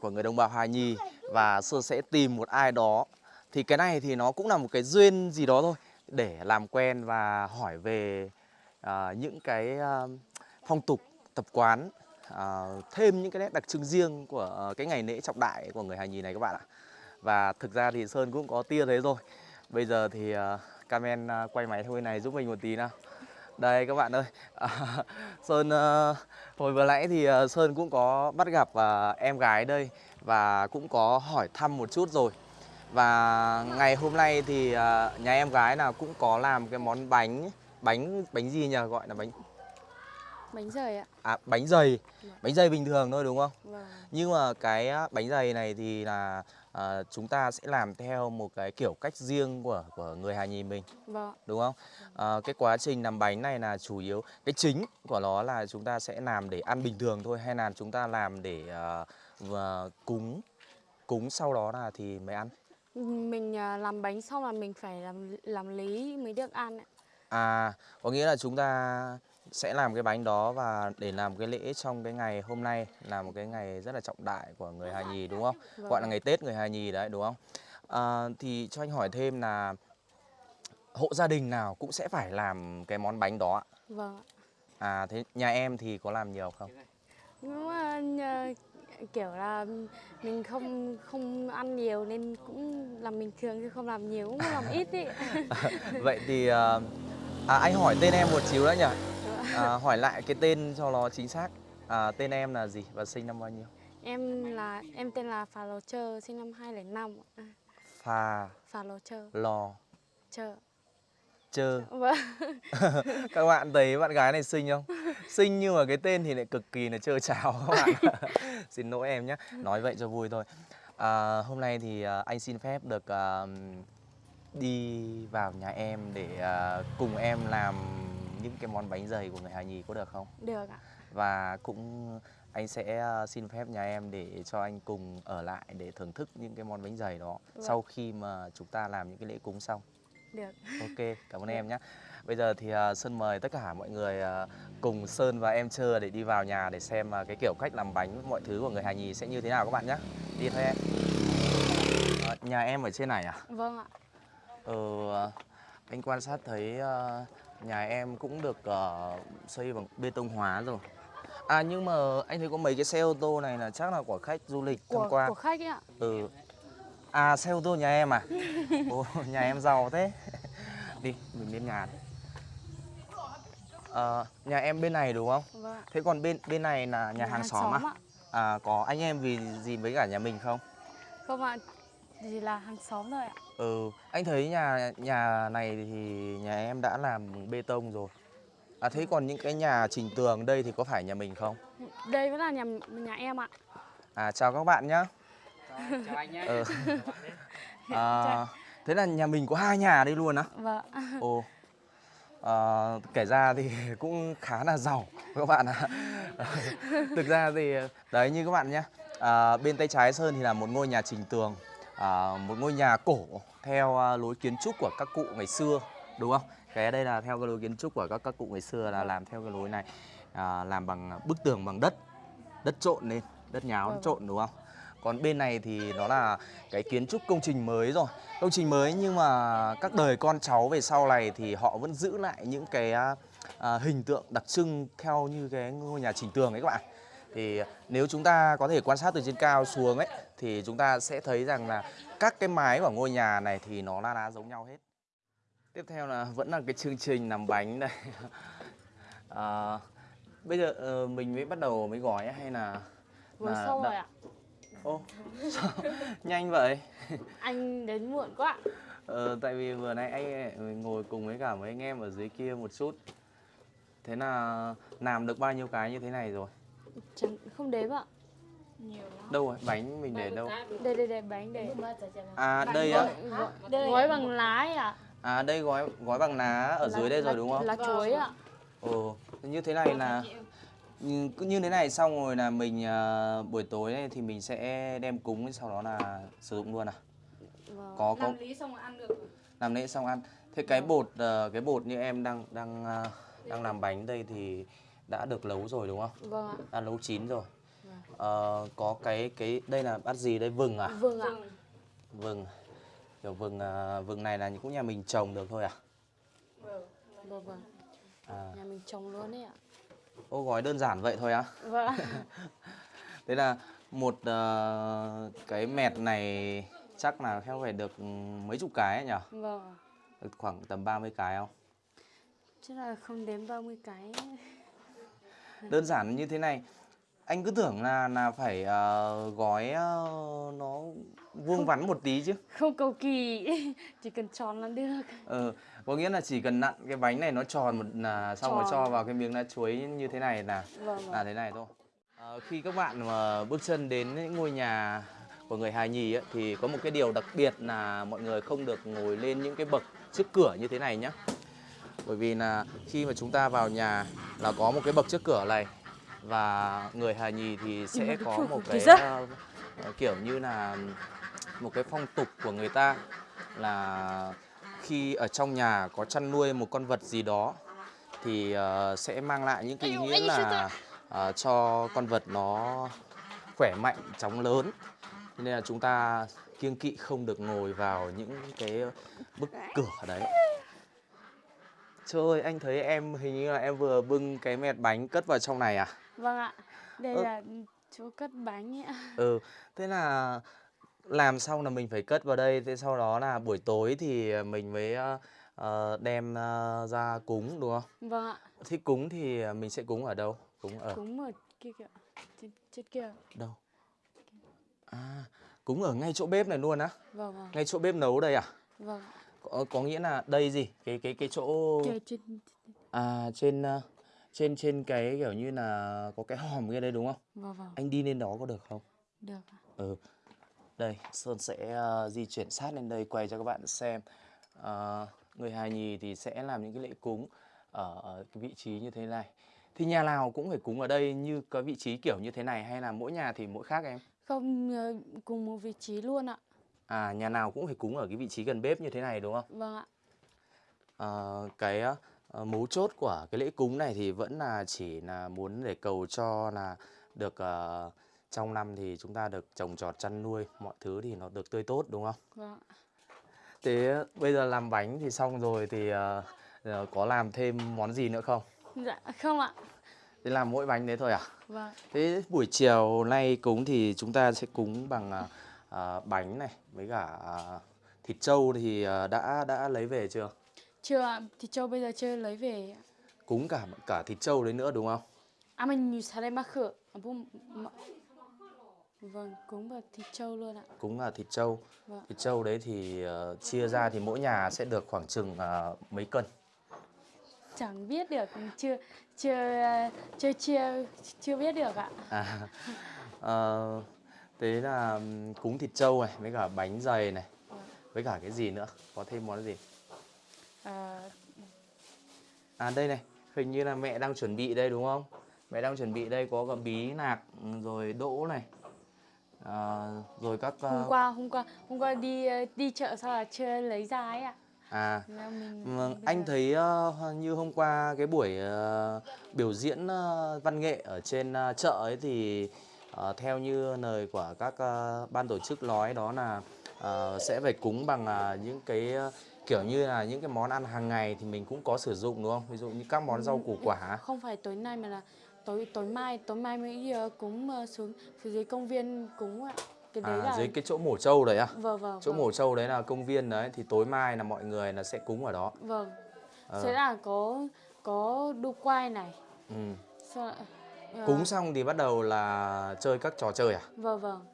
của người đồng bào Hà Nhi và Sơn sẽ tìm một ai đó. Thì cái này thì nó cũng là một cái duyên gì đó thôi để làm quen và hỏi về uh, những cái uh, phong tục tập quán uh, thêm những cái nét đặc trưng riêng của uh, cái ngày lễ trọng đại của người Hà Nhi này các bạn ạ. Và thực ra thì Sơn cũng có tia thế rồi. Bây giờ thì uh, Carmen uh, quay máy thôi này giúp mình một tí nào đây các bạn ơi. À, Sơn à, hồi vừa nãy thì à, Sơn cũng có bắt gặp à, em gái đây và cũng có hỏi thăm một chút rồi. Và ngày hôm nay thì à, nhà em gái nào cũng có làm cái món bánh bánh bánh gì nhỉ? Gọi là bánh Bánh dày ạ. à bánh dày bánh dày bình thường thôi đúng không? Vâng. nhưng mà cái bánh dày này thì là à, chúng ta sẽ làm theo một cái kiểu cách riêng của của người Hà Nhì mình Vâng. đúng không? À, cái quá trình làm bánh này là chủ yếu cái chính của nó là chúng ta sẽ làm để ăn bình thường thôi hay là chúng ta làm để à, và cúng cúng sau đó là thì mới ăn. Mình làm bánh xong là mình phải làm làm lý mới được ăn ạ. À có nghĩa là chúng ta sẽ làm cái bánh đó và để làm cái lễ trong cái ngày hôm nay là một cái ngày rất là trọng đại của người Hà Nhì đúng không? Vâng. Gọi là ngày Tết người Hà Nhì đấy đúng không? À, thì cho anh hỏi thêm là hộ gia đình nào cũng sẽ phải làm cái món bánh đó ạ? Vâng ạ. À thế nhà em thì có làm nhiều không? Nhưng mà nhờ- kiểu là mình không không ăn nhiều nên cũng làm bình thường chứ không làm nhiều cũng làm ít ý. Vậy thì ờ, à, anh hỏi tên em một xíu nữa nhỉ? À, hỏi lại cái tên cho nó chính xác. À, tên em là gì và sinh năm bao nhiêu? Em là em tên là Phà Lò Trơ sinh năm 2005 ạ. Phà Phà Lò Trơ. lò Trơ. chơ. Vâng. Các bạn thấy bạn gái này xinh không? Xinh nhưng mà cái tên thì lại cực kỳ là trơ trào các bạn. xin lỗi em nhé. Nói vậy cho vui thôi. À, hôm nay thì à, anh xin phép được à, đi vào nhà em để à, cùng em làm những cái món bánh dày của người Hà Nhì có được không? Được ạ. và cũng anh sẽ à, xin phép nhà em để cho anh cùng ở lại để thưởng thức những cái món bánh dày đó Vâng. sau khi mà chúng ta làm những cái lễ cúng xong. Được. Ok, cảm ơn em nhé. Bây giờ thì à, Sơn mời tất cả mọi người à, cùng Sơn và em Trơ để đi vào nhà để xem cái kiểu cách làm bánh mọi thứ của người Hà Nhì sẽ như thế nào các bạn nhé. Đi thôi em. À, nhà em ở trên này à? Vâng ạ. Ờ, anh quan sát thấy ờ, nhà em cũng được ờ, xây bằng bê tông hóa rồi. À nhưng mà anh thấy có mấy cái xe ô tô này là chắc là của khách du lịch tham Của quan. của khách ấy ạ. Ừ. À xe ô tô nhà em à? Ồ, nhà em giàu thế. Đi, mình lên nhà. đi. Ờ, nhà em bên này đúng không? Vâng. Thế còn bên bên này là nhà, hàng, xóm, à? ạ. À có anh em vì gì với cả nhà mình không? Không ạ. Chỉ là hàng xóm thôi ạ. Ừ, anh thấy nhà nhà này thì nhà em đã làm bê tông rồi. À thế còn những cái nhà trình tường đây thì có phải nhà mình không? Đây vẫn là nhà nhà em ạ. À chào các bạn nhá. chào anh nhé Ừ. À, thế là nhà mình có hai nhà đây luôn á. Vâng. Ồ. À, kể ra thì cũng khá là giàu các bạn ạ. Thực ra thì đấy như các bạn nhé. À, bên tay trái Sơn thì là một ngôi nhà trình tường, à, một ngôi nhà cổ theo à, lối kiến trúc của các cụ ngày xưa, đúng không? Cái đây là theo cái lối kiến trúc của các các cụ ngày xưa là làm theo cái lối này, à, làm bằng bức tường bằng đất, đất trộn lên, đất nháo Vâng. trộn đúng không? Còn bên này thì nó là cái kiến trúc công trình mới rồi công trình mới nhưng mà các đời con cháu về sau này thì họ vẫn giữ lại những cái à, à, hình tượng đặc trưng theo như cái ngôi nhà trình tường ấy các bạn thì nếu chúng ta có thể quan sát từ trên cao xuống ấy thì chúng ta sẽ thấy rằng là các cái mái của ngôi nhà này thì nó là đá giống nhau hết. Tiếp theo là vẫn là cái chương trình làm bánh đây. À, bây giờ ờ, mình mới bắt đầu mới gói hay là Vừa là xong đã- rồi ạ. ô sao? Nhanh vậy? Anh đến muộn quá. Ờ, tại vì vừa nãy anh ngồi cùng với cả mấy anh em ở dưới kia một chút. Thế là làm được bao nhiêu cái như thế này rồi Chẳng không đếm ạ. Đâu rồi, bánh mình để đâu Đây đây đây bánh đây. À đây á, Gói, gói bằng lá ấy ạ. à đây gói gói bằng lá ở dưới đây rồi đúng không? Lá chuối ạ. Ồ, như thế này là như, cứ như thế này xong rồi là mình à, buổi tối này thì mình sẽ đem cúng sau đó là sử dụng luôn à? Vâng. Có có lý xong rồi ăn được làm lễ xong ăn. Thế cái bột ờ, cái bột như em đang đang à, đang làm bánh đây thì đã được nấu rồi đúng không? Vâng ạ. Đã nấu chín rồi. Ờ, có cái cái đây là bát gì đây vừng à? vâng ạ Vừng. Kiểu vừng à, vừng này là cũng nhà mình trồng được thôi à? vâng vâng À, nhà mình trồng luôn đấy ạ ô gói đơn giản vậy thôi á? vâng ạ. Thế là một ờ, cái mẹt này chắc là theo phải được mấy chục cái ấy nhỉ? vâng ạ. Được khoảng tầm 30 cái không? chắc là không đến 30 cái Đơn giản như thế này. Anh cứ tưởng là là phải ờ, gói ờ, nó vuông vắn một tí chứ. không cầu kỳ chỉ cần tròn là được Ờ, có nghĩa là chỉ cần nặn cái bánh này nó tròn một là xong rồi Tròn. cho vào cái miếng lá chuối như thế này là vâng là thế này thôi. Ờ, khi các bạn mà bước chân đến những ngôi nhà của người hài nhì ấy, thì có một cái điều đặc biệt là mọi người không được ngồi lên những cái bậc trước cửa như thế này nhé. Bởi vì là khi mà chúng ta vào nhà là có một cái bậc trước cửa này và người hài nhì thì sẽ có một cái ờ, kiểu như là một cái phong tục của người ta là khi ở trong nhà có chăn nuôi một con vật gì đó thì ờ, sẽ mang lại những cái ý nghĩa là ờ, cho con vật nó khỏe mạnh, chóng lớn. Nên là chúng ta kiêng kỵ không được ngồi vào những cái bức cửa đấy. Trời ơi, anh thấy em hình như là em vừa bưng cái mẹt bánh cất vào trong này à? vâng ạ đây Ơ. là chỗ cất bánh ạ Ừ, thế là làm xong là mình phải cất vào đây, thế sau đó là buổi tối thì mình mới ờ, đem ờ, ra cúng đúng không? vâng ạ Thế cúng thì mình sẽ cúng ở đâu? Cúng ở cúng ở kia kìa trên, trên kia đâu? À, cúng ở ngay chỗ bếp này luôn á? vâng vâng Ngay chỗ bếp nấu đây à? vâng. Có, có nghĩa là đây gì? Cái cái cái chỗ à trên ờ, trên trên cái kiểu như là có cái hòm kia đây đúng không? vâng vâng Anh đi lên đó có được không? được ạ. Ừ. Đây, Sơn sẽ ờ, di chuyển sát lên đây quay cho các bạn xem. Ờ, người hài nhì thì sẽ làm những cái lễ cúng ở, ở cái vị trí như thế này. Thì nhà nào cũng phải cúng ở đây như có vị trí kiểu như thế này hay là mỗi nhà thì mỗi khác em? không cùng một vị trí luôn ạ À, nhà nào cũng phải cúng ở cái vị trí gần bếp như thế này đúng không? vâng ạ Ờ, cái ờ, mấu chốt của cái lễ cúng này thì vẫn là chỉ là muốn để cầu cho là được ờ, trong năm thì chúng ta được trồng trọt chăn nuôi mọi thứ thì nó được tươi tốt đúng không? vâng ạ. Thế bây giờ làm bánh thì xong rồi thì ờ, có làm thêm món gì nữa không? dạ không ạ Thế làm mỗi bánh đấy thôi à? vâng Thế buổi chiều nay cúng thì chúng ta sẽ cúng bằng ờ, ờ, bánh này với cả ờ, thịt trâu thì ờ, đã đã lấy về chưa? chưa ạ thì châu bây giờ chưa lấy về. Cúng cả cả thịt trâu đấy nữa đúng không? à mình đây mắc à, mà- vâng cúng vào thịt trâu luôn ạ Cúng là thịt trâu. Vâng. Thịt trâu đấy thì ờ, chia ra thì mỗi nhà sẽ được khoảng chừng ờ, mấy cân. chẳng biết được chưa chưa chưa chưa chưa biết được ạ À, ờ, thế là cúng thịt trâu này với cả bánh dày này với cả cái gì nữa? Có thêm món gì? À, à đây này hình như là mẹ đang chuẩn bị đây đúng không? Mẹ đang chuẩn bị đây có cả bí nạc rồi đỗ này. À, rồi các hôm ờ, qua hôm qua hôm qua đi ờ, đi chợ sao là chưa lấy ra ấy ạ? À là mình Vâng, anh giờ- thấy ờ, như hôm qua cái buổi ờ, biểu diễn ờ, văn nghệ ở trên ờ, chợ ấy thì ờ, theo như lời của các ờ, ban tổ chức nói đó là ờ, sẽ phải cúng bằng ờ, những cái kiểu như là những cái món ăn hàng ngày thì mình cũng có sử dụng đúng không? Ví dụ như các món rau củ quả. không phải tối nay mà là tối tối mai tối mai mới cúng xuống phía dưới công viên cúng ạ cái đấy À, là dưới cái chỗ mổ trâu đấy à? vâng vâng Chỗ vâng, mổ trâu đấy là công viên đấy thì tối mai là mọi người là sẽ cúng ở đó. vâng Ờ. sẽ là có có đu quay này Ừ. lại- ờ, Cúng xong thì bắt đầu là chơi các trò chơi à? vâng vâng.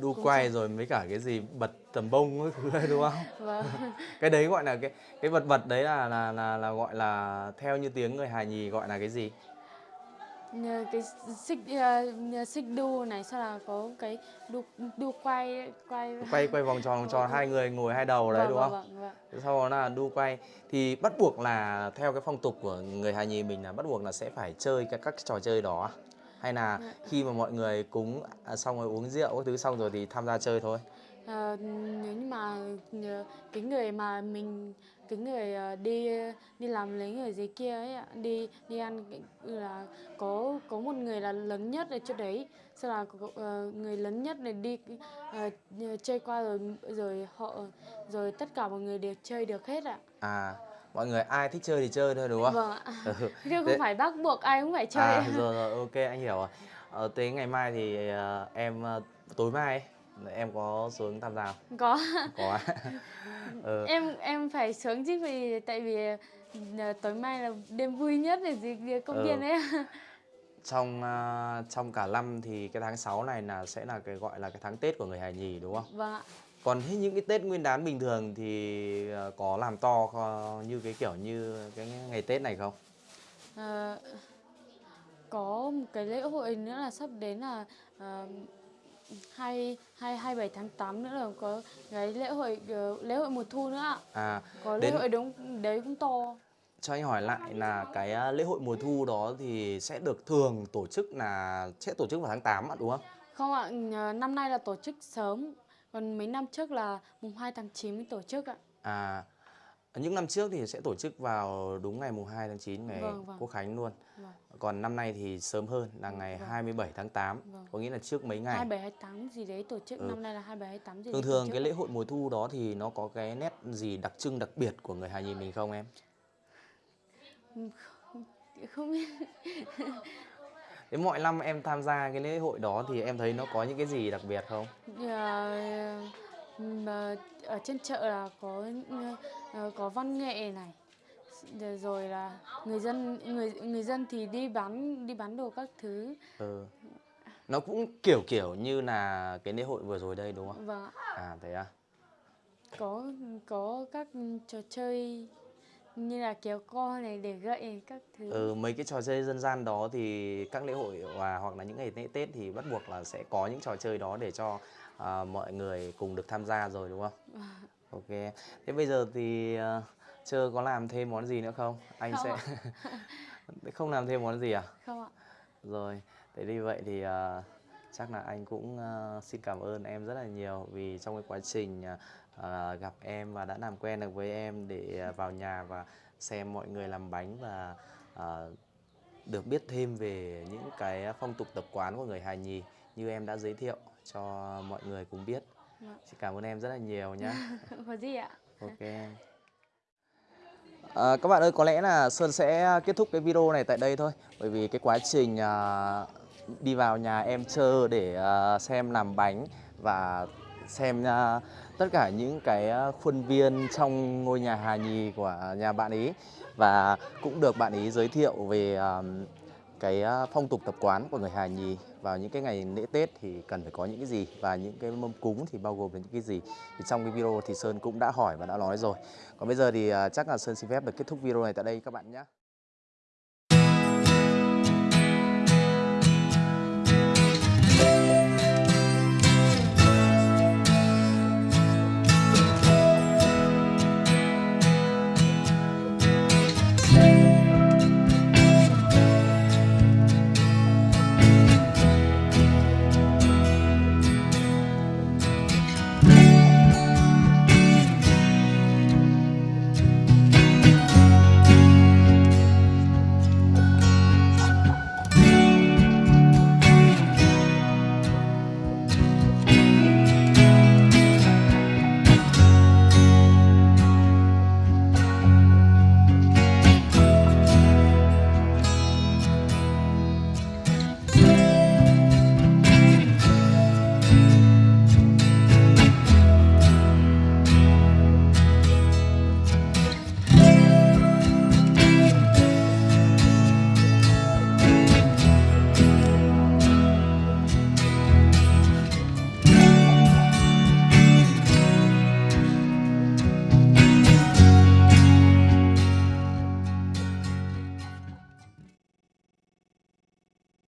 Đu Cúng quay rồi mấy cả cái gì bật tầm bông ấy thứ đúng không? vâng. Cái đấy gọi là cái cái vật vật đấy là là là là gọi là theo như tiếng người hài nhì gọi là cái gì cái xích nhờ xích đu này sau là có cái đu đu quay quay quay quay vòng tròn vòng tròn hai người ngồi hai đầu đấy vâng, đúng vâng, không vâng, vâng. sau đó là đu quay thì bắt buộc là theo cái phong tục của người hài nhì mình là bắt buộc là sẽ phải chơi các các trò chơi đó à? hay là Dạ. khi mà mọi người cúng à, xong rồi uống rượu các thứ xong rồi thì tham gia chơi thôi nếu ờ, cái người mà mình cái người ờ, đi đi làm lấy người dưới kia ấy ạ đi đi ăn cái- là có có một người là lớn nhất ở chỗ đấy sau là có, ờ, người lớn nhất này đi ờ, chơi qua rồi rồi họ rồi tất cả mọi người đều chơi được hết ạ À, mọi người ai thích chơi thì chơi thôi đúng không? vâng ạ Ừ. chứ Thế- không phải bắt buộc ai cũng phải chơi À, rồi rồi ok anh hiểu rồi. Ờ, thế ngày mai thì ờ, em ờ, tối mai ấy, em có xuống tham gia không? có Có. ừ. em em phải sướng chứ vì tại vì ờ, tối mai là đêm vui nhất để gì công Ừ. viên ấy Trong ờ, trong cả năm thì cái tháng 6 này là sẽ là cái gọi là cái tháng Tết của người Hà Nhì đúng không? vâng ạ Còn những cái Tết Nguyên đán bình thường thì ờ, có làm to như cái kiểu như cái ngày Tết này không? Ờ, có một cái lễ hội nữa là sắp đến là ờ, hai hai hai bảy tháng 8 nữa là có cái lễ hội ờ, lễ hội mùa thu nữa ạ. À, có lễ Đến- hội đúng đấy cũng to. Cho anh hỏi lại là cái ờ, lễ hội mùa thu đó thì sẽ được thường tổ chức là sẽ tổ chức vào tháng 8 ạ đúng không? không ạ ờ, năm nay là tổ chức sớm còn mấy năm trước là mùng 2 tháng 9 mới tổ chức ạ. À, những năm trước thì sẽ tổ chức vào đúng ngày mùng 2 tháng 9 ngày Vâng, vâng. Quốc khánh luôn. vâng. Còn năm nay thì sớm hơn là ngày Vâng. 27 tháng 8, Vâng. có nghĩa là trước mấy ngày. 27 28 gì đấy tổ chức Ừ. năm nay là 27 28 gì Thường thường cái lễ hội mùa thu đó thì nó có cái nét gì đặc trưng đặc biệt của người Hà Nhì mình không em? không biết Thế mọi năm em tham gia cái lễ hội đó thì em thấy nó có những cái gì đặc biệt không? Mà ở trên chợ là có ờ, có văn nghệ này rồi- là người dân người người dân thì đi bán đi bán đồ các thứ Ừ. Nó cũng kiểu kiểu như là cái lễ hội vừa rồi đây đúng không? và À thế à? có có các trò chơi như là kéo co này để gậy các thứ Ừ, mấy cái trò chơi dân gian đó thì các lễ hội và hoặc là những ngày lễ Tết thì bắt buộc là sẽ có những trò chơi đó để cho à, mọi người cùng được tham gia rồi đúng không? Ok. Thế bây giờ thì uh, chưa có làm thêm món gì nữa không? Anh Không sẽ không làm thêm món gì à? không ạ Rồi, thế đi vậy thì à, chắc là anh cũng à, xin cảm ơn em rất là nhiều vì trong cái quá trình à, gặp em và đã làm quen được với em để à, vào nhà và xem mọi người làm bánh và à, được biết thêm về những cái phong tục tập quán của người Hà Nhì như em đã giới thiệu cho mọi người cùng biết. Vâng. Xin cảm ơn em rất là nhiều nhé. có gì ạ Ok. À, các bạn ơi, có lẽ là Sơn sẽ kết thúc cái video này tại đây thôi Bởi vì cái quá trình à, đi vào nhà em chơi để à, xem làm bánh Và xem à, tất cả những cái à, khuôn viên trong ngôi nhà Hà Nhì của nhà bạn ý Và cũng được bạn ý giới thiệu về à, cái ờ, phong tục tập quán của người Hà Nhì vào những cái ngày lễ Tết thì cần phải có những cái gì? Và những cái mâm cúng thì bao gồm là những cái gì? Thì trong cái video thì Sơn cũng đã hỏi và đã nói rồi. Còn bây giờ thì ờ, chắc là Sơn xin phép được kết thúc video này tại đây các bạn nhé